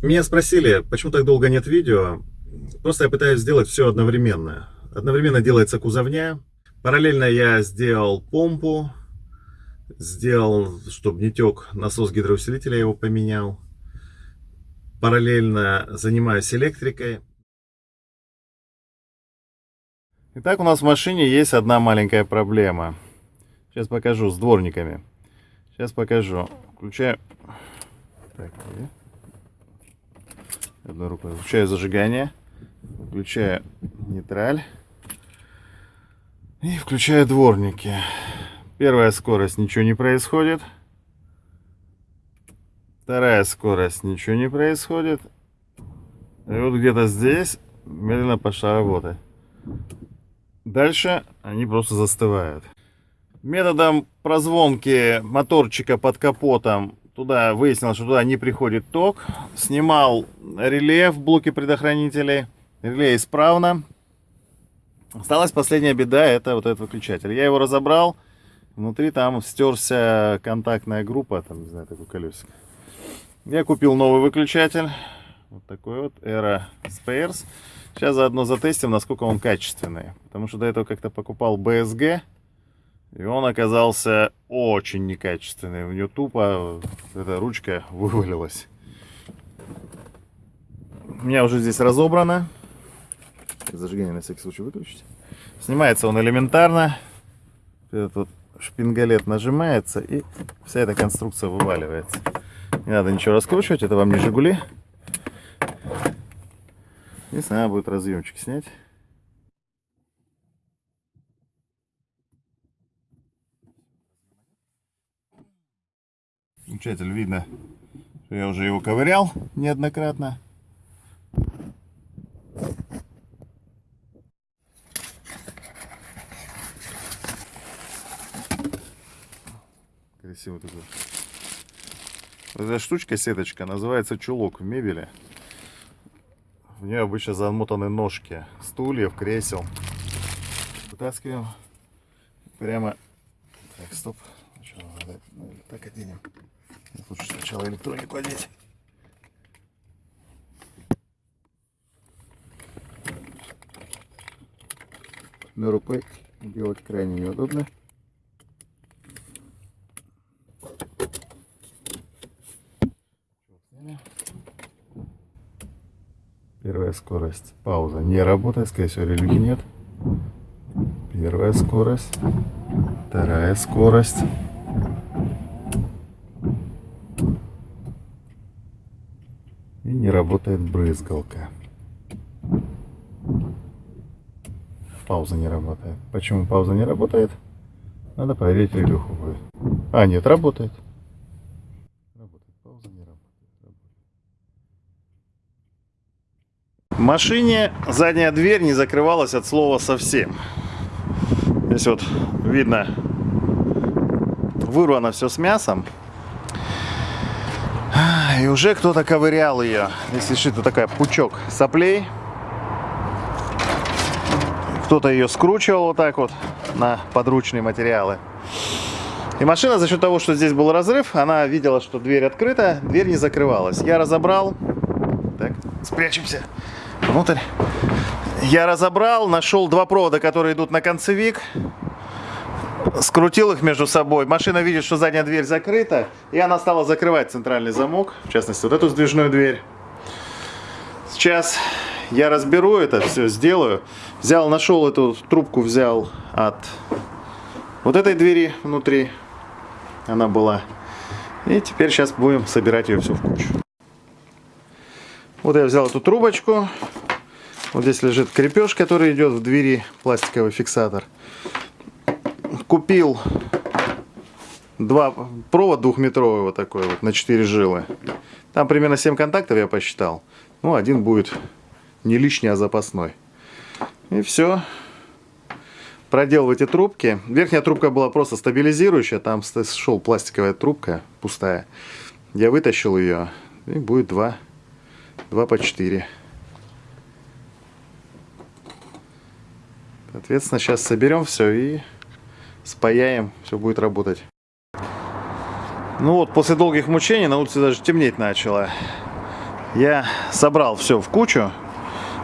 Меня спросили, почему так долго нет видео. Просто я пытаюсь сделать все одновременно. Одновременно делается кузовня. Параллельно я сделал помпу. Сделал, чтобы не тек насос гидроусилителя, я его поменял. Параллельно занимаюсь электрикой. Итак, у нас в машине есть одна маленькая проблема. Сейчас покажу с дворниками. Сейчас покажу. Включаю... Так, одной рукой. Включаю зажигание. Включаю нейтраль. И включаю дворники. Первая скорость, ничего не происходит. Вторая скорость, ничего не происходит. И вот где-то здесь медленно пошла работа. Дальше они просто застывают. Методом прозвонки моторчика под капотом туда выяснил, что туда не приходит ток. Снимал реле в блоке предохранителей. Реле исправно. Осталась последняя беда, это вот этот выключатель. Я его разобрал. Внутри там стерся контактная группа, там, не знаю, такой колесик. Я купил новый выключатель. Вот такой вот, Era Spares. Сейчас заодно затестим, насколько он качественный. Потому что до этого как-то покупал BSG. И он оказался очень некачественный. У нее тупо эта ручка вывалилась. У меня уже здесь разобрано. Зажигание на всякий случай выключить. Снимается он элементарно. Этот вот шпингалет нажимается и вся эта конструкция вываливается. Не надо ничего раскручивать, это вам не Жигули. Единственное, надо будет разъемчик снять. Включатель видно, что я уже его ковырял неоднократно. Красивый такой. Эта штучка, сеточка, называется чулок в мебели. В нее обычно замотаны ножки стульев, кресел. Вытаскиваем. Прямо... Так, стоп. Так оденем. Лучше сначала электронику одеть. На рукой делать крайне неудобно. Первая скорость. Пауза. Не работает, скорее всего, релюги нет. Первая скорость. Вторая скорость. И не работает брызгалка. Пауза не работает. Почему пауза не работает? Надо проверить релюху. А, нет, работает. В машине задняя дверь не закрывалась от слова совсем. Здесь вот видно, вырвано все с мясом. И уже кто-то ковырял ее. Если что, такая пучок соплей. Кто-то ее скручивал вот так вот на подручные материалы. И машина за счет того, что здесь был разрыв, она видела, что дверь открыта, дверь не закрывалась. Я разобрал. Так, спрячемся внутрь. Я разобрал, нашел два провода, которые идут на концевик. Скрутил их между собой. Машина видит, что задняя дверь закрыта. И она стала закрывать центральный замок. В частности, вот эту сдвижную дверь. Сейчас я разберу это, все сделаю. Взял, нашел эту трубку, взял от вот этой двери внутри. Она была. И теперь сейчас будем собирать ее все в кучу. Вот я взял эту трубочку. Вот здесь лежит крепеж, который идет в двери, пластиковый фиксатор. Купил два провод двухметровый вот такой вот на 4 жилы. Там примерно 7 контактов я посчитал. Ну, один будет не лишний, а запасной. И все. Проделал эти трубки. Верхняя трубка была просто стабилизирующая. Там шел пластиковая трубка пустая. Я вытащил ее. И будет два 2 по 4. Соответственно, сейчас соберем все и спаяем, все будет работать. Ну вот, после долгих мучений на улице даже темнеть начало. Я собрал все в кучу.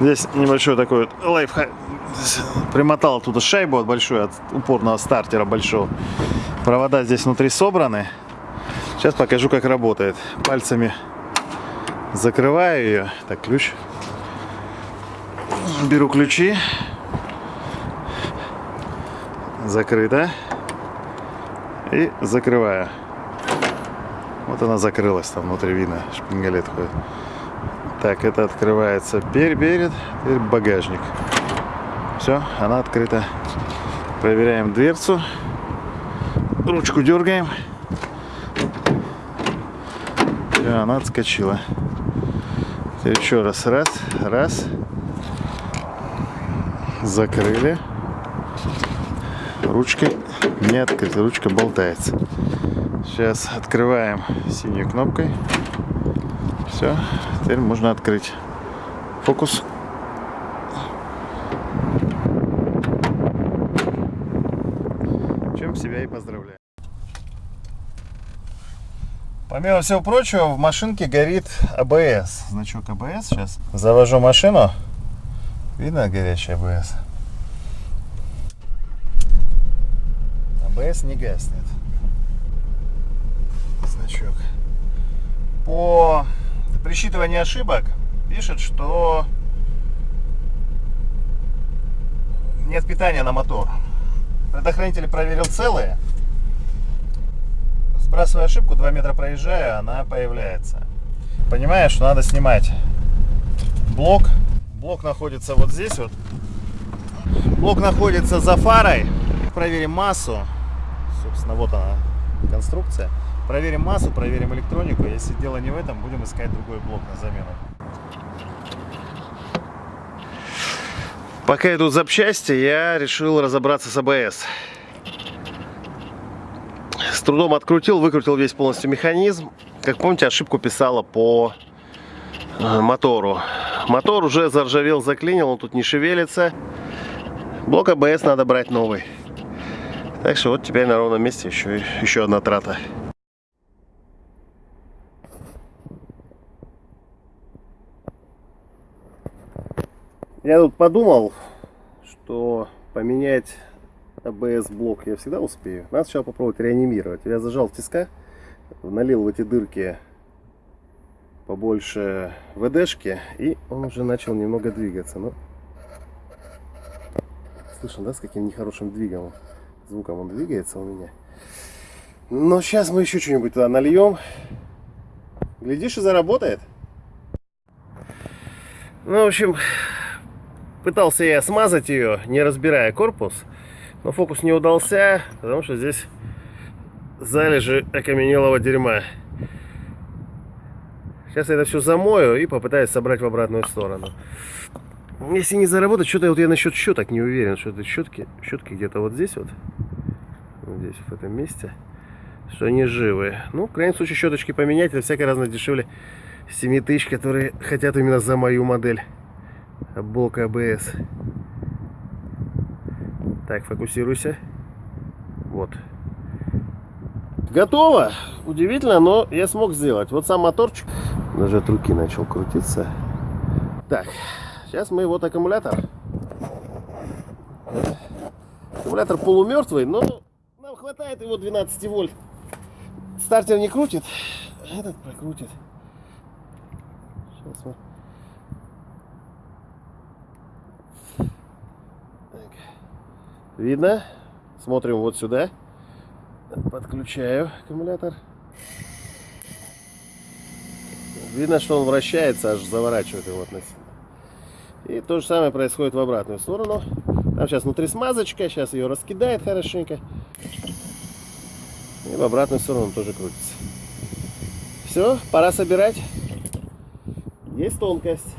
Здесь небольшой такой вот лайфхак. Примотал оттуда шайбу от большой, от упорного стартера большого. Провода здесь внутри собраны. Сейчас покажу, как работает. Пальцами закрываю ее. Так, ключ. Беру ключи. Закрыто. И закрываю. Вот она закрылась там внутри видно. Шпингалет. Так, это открывается перед, теперь багажник. Все, она открыта. Проверяем дверцу. Ручку дергаем. Все, она отскочила. Теперь еще раз. Раз, раз. Закрыли. Ручка не открыта, ручка болтается. Сейчас открываем синей кнопкой. Все, теперь можно открыть. Фокус. Чем себя и поздравляю. Помимо всего прочего, в машинке горит АБС. Значок АБС сейчас. Завожу машину. Видно горячий АБС? АБС не гаснет. Значок. По присчитыванию ошибок пишет, что нет питания на мотор. Предохранитель проверил целые. Сбрасывая ошибку, 2 метра проезжая, она появляется. Понимаешь, что надо снимать блок. Блок находится вот здесь вот. Блок находится за фарой. Проверим массу. Собственно, вот она конструкция. Проверим массу, проверим электронику. Если дело не в этом, будем искать другой блок на замену. Пока идут запчасти, я решил разобраться с АБС. С трудом открутил, выкрутил весь полностью механизм. Как помните, ошибку писала по э, мотору. Мотор уже заржавел, заклинил, он тут не шевелится. Блок АБС надо брать новый. Так что вот теперь на ровном месте еще, еще одна трата. Я тут подумал, что поменять АБС блок я всегда успею. Надо сначала попробовать реанимировать. Я зажал тиска, налил в эти дырки побольше ВДшки, и он уже начал немного двигаться. Но... Слышно, да, с каким нехорошим двигом, звуком он двигается у меня. Но сейчас мы еще что-нибудь туда нальем. Глядишь, и заработает. Ну, в общем, Пытался я смазать ее, не разбирая корпус, но фокус не удался, потому что здесь залежи окаменелого дерьма. Сейчас я это все замою и попытаюсь собрать в обратную сторону. Если не заработать, что-то вот я насчет щеток не уверен, что это щетки, щетки где-то вот здесь вот, здесь, в этом месте, что они живые. Ну, в крайнем случае, щеточки поменять, это всякое разное дешевле 7 тысяч, которые хотят именно за мою модель блок АБС. Так, фокусируйся. Вот. Готово. Удивительно, но я смог сделать. Вот сам моторчик даже от руки начал крутиться. Так, сейчас мы вот аккумулятор. Аккумулятор полумертвый, но хватает его 12 вольт. Стартер не крутит, этот прокрутит. Сейчас мы Видно? Смотрим вот сюда. Подключаю аккумулятор. Видно, что он вращается, аж заворачивает его относительно. И то же самое происходит в обратную сторону. Там сейчас внутри смазочка, сейчас ее раскидает хорошенько. И в обратную сторону тоже крутится. Все, пора собирать. Есть тонкость.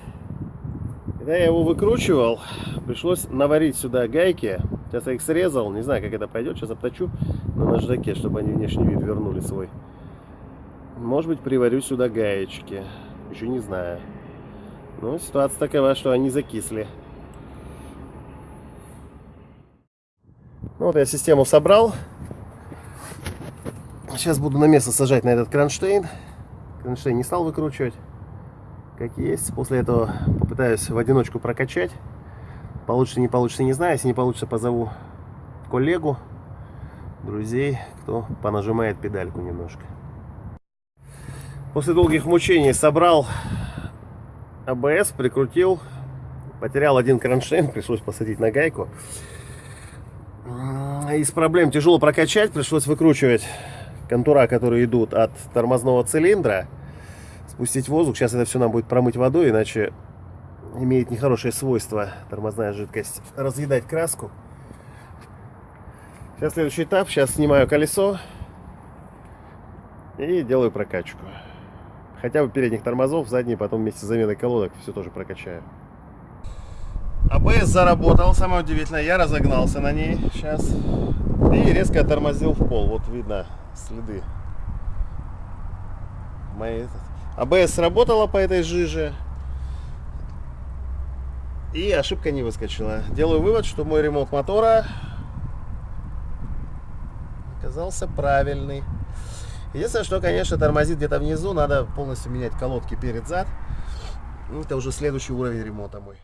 Когда я его выкручивал, пришлось наварить сюда гайки Сейчас я их срезал, не знаю, как это пойдет. Сейчас обточу на наждаке, чтобы они внешний вид вернули свой. Может быть, приварю сюда гаечки. Еще не знаю. Но ситуация такова, что они закисли. Ну, вот я систему собрал. Сейчас буду на место сажать на этот кронштейн. Кронштейн не стал выкручивать. как есть. После этого попытаюсь в одиночку прокачать. Получится, не получится, не знаю. Если не получится, позову коллегу, друзей, кто понажимает педальку немножко. После долгих мучений собрал АБС, прикрутил. Потерял один кронштейн, пришлось посадить на гайку. Из проблем тяжело прокачать, пришлось выкручивать контура, которые идут от тормозного цилиндра, спустить воздух. Сейчас это все нам будет промыть водой, иначе имеет нехорошее свойство тормозная жидкость разъедать краску. Сейчас следующий этап. Сейчас снимаю колесо и делаю прокачку. Хотя бы передних тормозов, задние потом вместе с заменой колодок все тоже прокачаю. АБС заработал, самое удивительное, я разогнался на ней сейчас и резко тормозил в пол. Вот видно следы. Мои... АБС сработала по этой жиже. И ошибка не выскочила. Делаю вывод, что мой ремонт мотора оказался правильный. Единственное, что, конечно, тормозит где-то внизу. Надо полностью менять колодки перед-зад. Это уже следующий уровень ремонта мой.